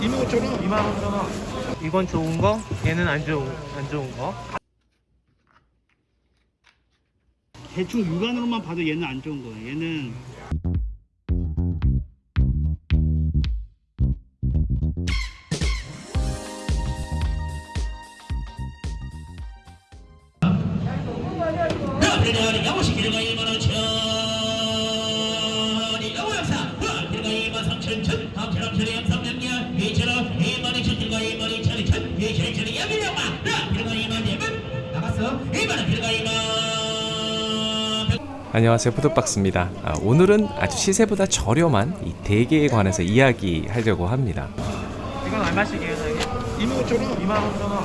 25,000원 25,000원 이건 좋은 거? 얘는 안 좋은 안 좋은 거? 대충 육안으로만 봐도 얘는 안 좋은 거예요. 얘는 그러니 야무시 길가 1만 5천 2천 2천 2천 2천 야밀려마 길가 2만 대만 나갔어 2만 길가 2만 안녕하세요 푸드박스입니다. 아, 오늘은 아주 시세보다 저렴한 이 대게에 관해서 이야기하려고 합니다. 이건 얼마씩이에요 사장님? 25,000원. 25,000원.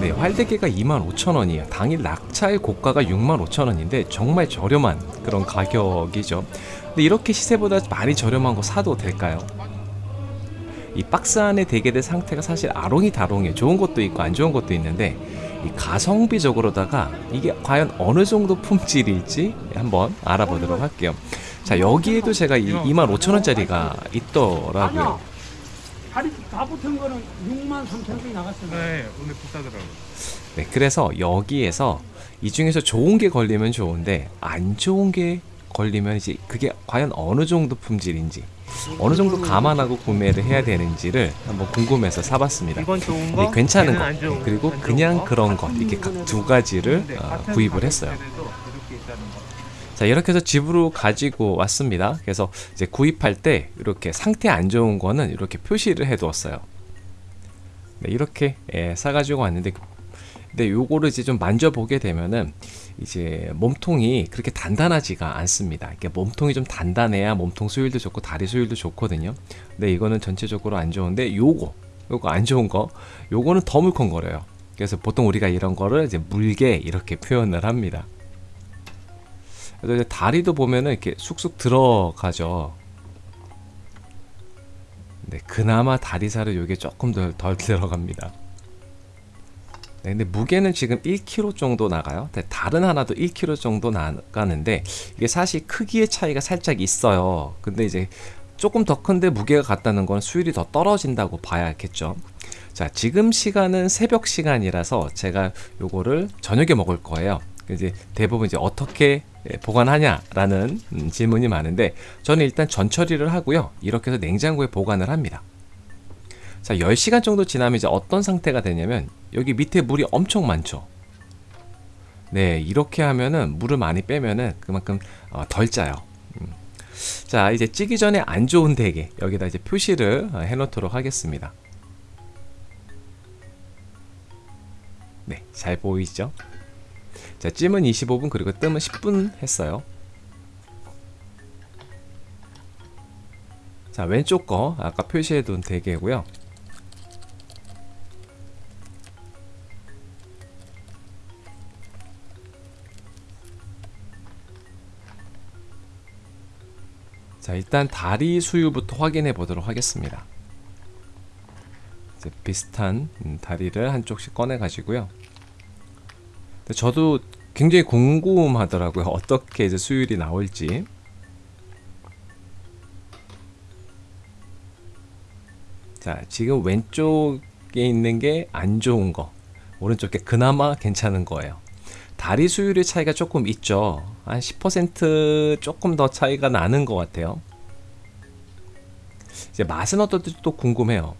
네, 활대게가 25,000원이에요. 당일 낙차의 고가가 65,000원인데 정말 저렴한 그런 가격이죠. 근데 이렇게 시세보다 많이 저렴한 거 사도 될까요? 이 박스 안에 대게들 상태가 사실 아롱이 다롱이에요. 좋은 것도 있고 안 좋은 것도 있는데 이 가성비적으로다가 이게 과연 어느 정도 품질일지 한번 알아보도록 할게요. 자 여기에도 제가 이 25,000원짜리가 있더라고요. 다리 다 붙은 거는 6만 3천 원이 나갔어요. 네 오늘 비싸더라고요. 네, 그래서 여기에서 이 중에서 좋은 게 걸리면 좋은데 안 좋은 게 걸리면 이제 그게 과연 어느 정도 품질인지 어느 정도 감안하고 구매를 해야 되는지를 한번 궁금해서 사봤습니다. 네, 거 괜찮은 좋은 네, 그리고 그냥 거. 그런 것 이렇게 각 두 가지를 근데 어, 구입을 했어요. 자 이렇게 해서 집으로 가지고 왔습니다. 그래서 이제 구입할 때 이렇게 상태 안 좋은 거는 이렇게 표시를 해두었어요. 네, 이렇게 예, 사가지고 왔는데 근데 요거를 이제 좀 만져보게 되면은 이제 몸통이 그렇게 단단하지가 않습니다. 이게 몸통이 좀 단단해야 몸통 수율도 좋고 다리 수율도 좋거든요. 근데 이거는 전체적으로 안 좋은데 요거 요거 안 좋은 거 요거는 더 물컹거려요. 그래서 보통 우리가 이런 거를 이제 물개 이렇게 표현을 합니다. 그래서 다리도 보면은 이렇게 쑥쑥 들어가죠. 네, 그나마 다리살은 요게 조금 덜, 덜 들어갑니다. 네, 근데 무게는 지금 1kg 정도 나가요. 다른 하나도 1kg 정도 나가는데 이게 사실 크기의 차이가 살짝 있어요. 근데 이제 조금 더 큰데 무게가 같다는 건 수율이 더 떨어진다고 봐야겠죠. 자, 지금 시간은 새벽 시간이라서 제가 요거를 저녁에 먹을 거예요. 이제 대부분 이제 어떻게 보관하냐라는 음, 질문이 많은데 저는 일단 전처리를 하고요. 이렇게 해서 냉장고에 보관을 합니다. 자, 10시간 정도 지나면 이제 어떤 상태가 되냐면 여기 밑에 물이 엄청 많죠. 네, 이렇게 하면은 물을 많이 빼면은 그만큼 어, 덜 짜요. 음. 자, 이제 찌기 전에 안 좋은 대게 여기다 이제 표시를 어, 해 놓도록 하겠습니다. 네, 잘 보이죠? 자, 찜은 25분 그리고 뜸은 10분 했어요. 자, 왼쪽 거 아까 표시해 둔 대게고요. 자, 일단 다리 수율부터 확인해 보도록 하겠습니다. 이제 비슷한 음, 다리를 한쪽씩 꺼내 가지고요. 저도 굉장히 궁금하더라고요. 어떻게 이제 수율이 나올지. 자, 지금 왼쪽에 있는 게 안 좋은 거, 오른쪽에 그나마 괜찮은 거예요. 다리 수율의 차이가 조금 있죠. 한 10% 조금 더 차이가 나는 것 같아요. 이제 맛은 어떨지 또 궁금해요.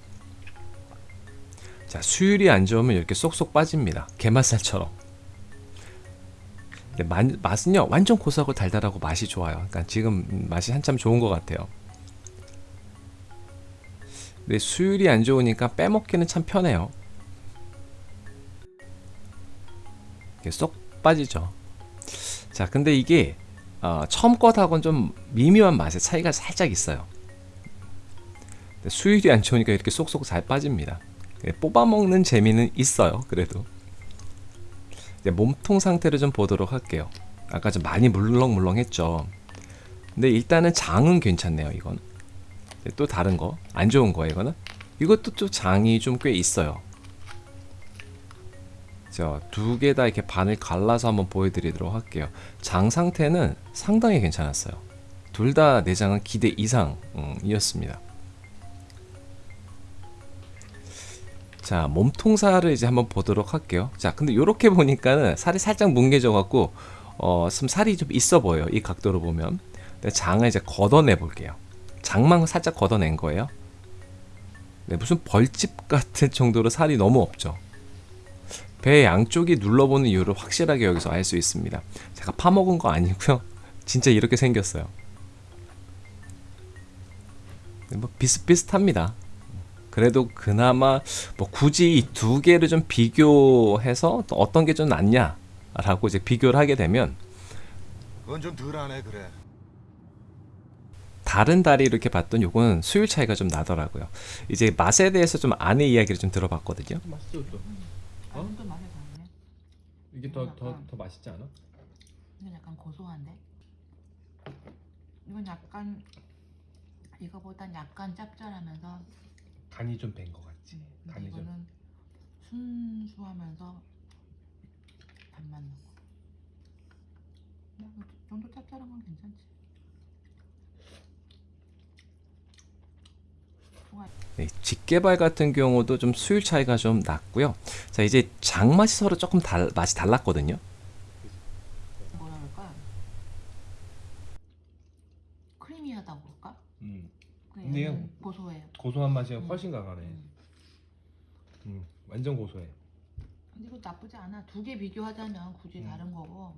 자, 수율이 안 좋으면 이렇게 쏙쏙 빠집니다. 게맛살처럼. 근데 마, 맛은요 완전 고소하고 달달하고 맛이 좋아요. 그러니까 지금 맛이 한참 좋은 것 같아요. 근데 수율이 안 좋으니까 빼먹기는 참 편해요. 쏙 빠지죠. 자, 근데 이게 어, 처음 것하고는 좀 미묘한 맛의 차이가 살짝 있어요. 수율이 안 좋으니까 이렇게 쏙쏙 잘 빠집니다. 예, 뽑아 먹는 재미는 있어요. 그래도. 몸통 상태를 좀 보도록 할게요. 아까 좀 많이 물렁물렁 했죠. 근데 일단은 장은 괜찮네요. 이건 또 다른 거 안 좋은 거예요. 이거는 이것도 또 장이 좀 꽤 있어요. 자두 개 다 이렇게 반을 갈라서 한번 보여드리도록 할게요. 장 상태는 상당히 괜찮았어요. 둘 다 내장은 기대 이상이었습니다. 자 몸통살을 이제 한번 보도록 할게요. 자 근데 이렇게 보니까는 살이 살짝 뭉개져 갖고 어, 좀 살이 좀 있어 보여요. 이 각도로 보면. 근데 장을 이제 걷어내 볼게요. 장만 살짝 걷어낸 거예요. 네, 무슨 벌집 같은 정도로 살이 너무 없죠. 배 양쪽이 눌러보는 이유를 확실하게 여기서 알 수 있습니다. 제가 파먹은 거 아니고요. 진짜 이렇게 생겼어요. 네, 뭐 비슷비슷합니다. 그래도 그나마 뭐 굳이 이 두 개를 좀 비교해서 또 어떤 게 좀 낫냐 라고 이제 비교를 하게 되면 그건 좀 덜하네 그래. 다른 다리 이렇게 봤던 요거는 수율 차이가 좀 나더라고요. 이제 맛에 대해서 좀 안의 이야기를 좀 들어봤거든요. 맛있죠 또. 어? 이게 더 더더 맛있지 않아? 이건 약간 고소한데. 이건 약간 이거보단 약간 짭짤하면서 간이 좀 밴 것 같지. 근데 간이 좀. 이거는 순수하면서 단맛 나고. 이 정도 짭짤한 건 괜찮지. 네, 직개발 같은 경우도 좀 수율 차이가 좀 났고요. 자 이제 장 맛이 서로 조금 달, 맛이 달랐거든요. 뭐라 그럴까? 크리미하다고 그럴까? 음. 근데 근데 얘는 고소해요. 고소한 맛이 음. 훨씬 강하네. 음. 음. 완전 고소해. 근데 이거 나쁘지 않아. 두 개 비교하자면 굳이 음. 다른 거고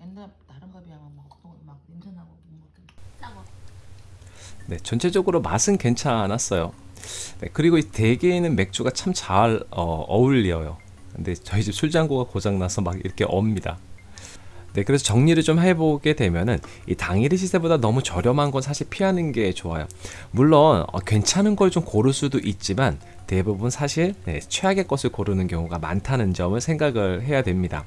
옛날 다른 거 비하면 막, 또막 냄새 나고 못 먹겠네. 싸고. 네, 전체적으로 맛은 괜찮았어요. 네, 그리고 이 대게에는 맥주가 참 잘 어, 어울려요. 근데 저희 집 술장고가 고장나서 막 이렇게 옵니다. 네, 그래서 정리를 좀 해보게 되면은 이 당일의 시세보다 너무 저렴한 건 사실 피하는 게 좋아요. 물론 어, 괜찮은 걸 좀 고를 수도 있지만 대부분 사실 네, 최악의 것을 고르는 경우가 많다는 점을 생각을 해야 됩니다.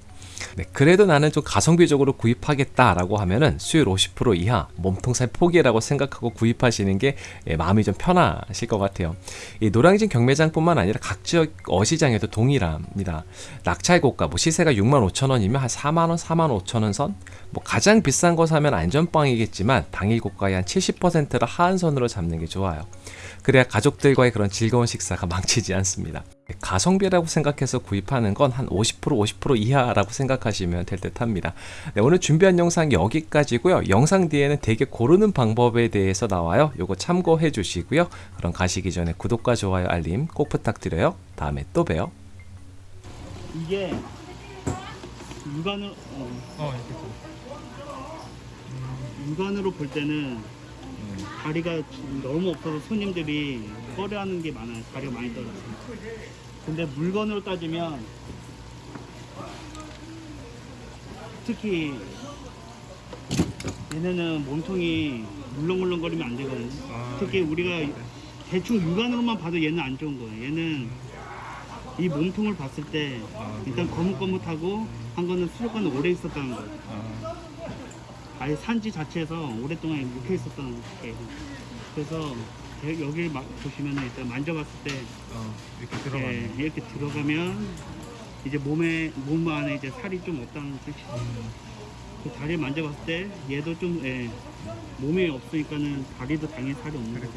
네, 그래도 나는 좀 가성비적으로 구입하겠다라고 하면은 수율 50% 이하 몸통살 포기라고 생각하고 구입하시는 게 예, 마음이 좀 편하실 것 같아요. 이 노량진 경매장뿐만 아니라 각 지역 어시장에도 동일합니다. 낙찰 고가 뭐 시세가 6만 5천 원이면 한 4만 원, 4만 5천 원 선. 뭐 가장 비싼 거 사면 안전빵이겠지만 당일 고가의 한 70%를 하한선으로 잡는 게 좋아요. 그래야 가족들과의 그런 즐거운 식사가 망치지 않습니다. 가성비라고 생각해서 구입하는 건 한 50% 50% 이하라고 생각하시면 될 듯 합니다. 네, 오늘 준비한 영상 여기까지고요. 영상 뒤에는 되게 고르는 방법에 대해서 나와요. 요거 참고해 주시고요. 그럼 가시기 전에 구독과 좋아요 알림 꼭 부탁드려요. 다음에 또 봬요. 이게 육안으로 어, 어 이렇게 좀. 육안으로 볼 때는 다리가 너무 없어서 손님들이 꺼려하는 게 많아요. 다리가 많이 떨어져. 근데 물건으로 따지면 특히 얘네는 몸통이 물렁물렁거리면 안 되거든요. 아, 특히 우리가 대충 육안으로만 봐도 얘는 안 좋은 거예요. 얘는 이 몸통을 봤을 때 아, 일단 거뭇거뭇하고 한 거는 수족관에 오래 있었다는 거예요. 아, 아예 산지 자체에서 오랫동안 묵혀 있었다는 거예요. 그래서 여- 여기를 막 보시면 일단 만져봤을 때 어 이렇게 예, 들어가네. 이렇게 들어가면 이제 몸에 몸 안에 이제 살이 좀 없다는 뜻이죠. 음. 그 다리를 만져봤을 때 얘도 좀 예, 몸에 없으니까는 다리도 당연히 살이 없는 거죠.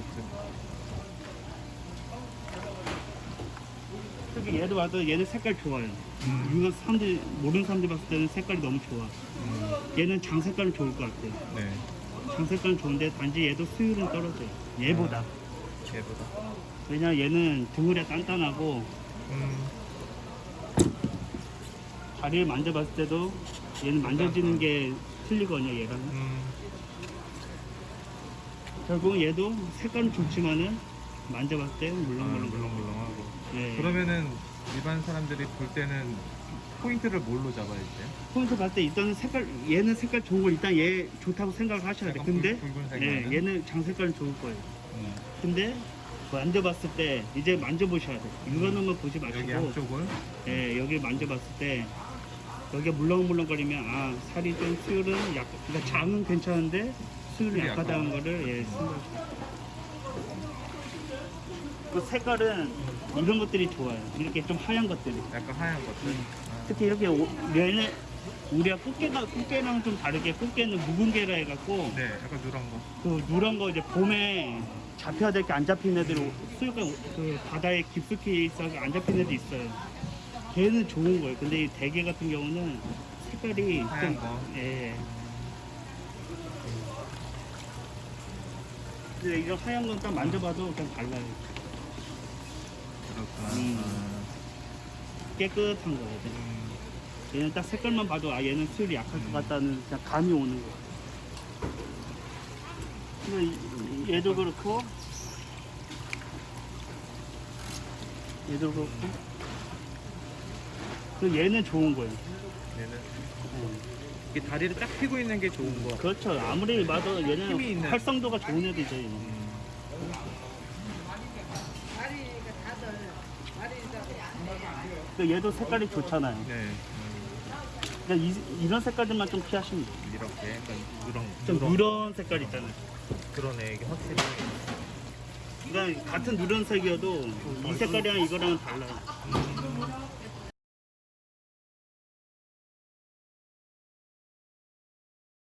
특히 얘도 봐도 얘는 색깔 좋아요. 음. 이거 사람들 모르는 사람들 봤을 때는 색깔이 너무 좋아. 음. 얘는 장 색깔은 좋을 것 같아요. 네. 장 색깔은 좋은데 단지 얘도 수율은 떨어져요. 얘보다. 얘보다. 왜냐 얘는 등을이 단단하고 음. 다리를 만져봤을 때도 얘는 만져지는 게 틀리거든요 얘랑 음. 결국은 얘도 색깔은 좋지만은 만져봤을 때 아, 물렁물렁 물렁물렁하고. 예. 그러면은 일반 사람들이 볼 때는 포인트를 뭘로 잡아야 돼요? 포인트 봤을 때 일단은 색깔 얘는 색깔 좋은 걸 일단 얘 좋다고 생각을 하셔야 돼 근데 붉- 예? 얘는 장 색깔은 좋을 거예요 음. 근데 만져봤을 때 이제 만져보셔야 돼 육안으로만 보지 마시고. 여기 양쪽을? 예, 여기 만져봤을 때 여기가 물렁물렁거리면 아 살이 좀 수율은 약 그러니까 장은 괜찮은데 수율이 약하다는 약하다. 거를 예, 생각하시면 그 색깔은 이런 것들이 좋아요. 이렇게 좀 하얀 것들이. 약간 하얀 것들. 특히 이렇게 오- 얘네 우리가 꽃게가 꽃게랑 좀 다르게 꽃게는 묵은 게라 해갖고 네, 약간 누런 거. 그 누런 거 이제 봄에 잡혀야 될 게 안 잡힌 애들 수육가 그 바다에 깊숙이 있어서 안 잡힌 애들 있어요. 걔는 좋은 거예요. 근데 이 대게 같은 경우는 색깔이 하얀 좀 거. 예. 근데 이거 하얀 건 딱 만져봐도 그냥 달라요. 그렇구나. 음. 깨끗한 거거든. 음, 얘는 딱 색깔만 봐도 아 얘는 수율이 약할 것 같다는 그냥 감이 오는 이- 얘도 그렇고 얘도 그렇고 그 얘는 좋은 거예요. 얘는 어. 이게 다리를 딱 펴고 있는 게 좋은 거. 그렇죠. 아무리 봐도 힘이 얘는 있는. 활성도가 좋은 애들이죠. 얘는. 음, 그 얘도 색깔이 좋잖아요. 네. 음, 그러니까 이, 이런 색깔들만 좀 피하시면 돼요. 이렇게 약간 누런 좀 누런 색깔 있잖아요. 그러네 이게 확실히 그러니까 같은 누런색이어도 이 색깔이랑 이거랑은 달라요. 음,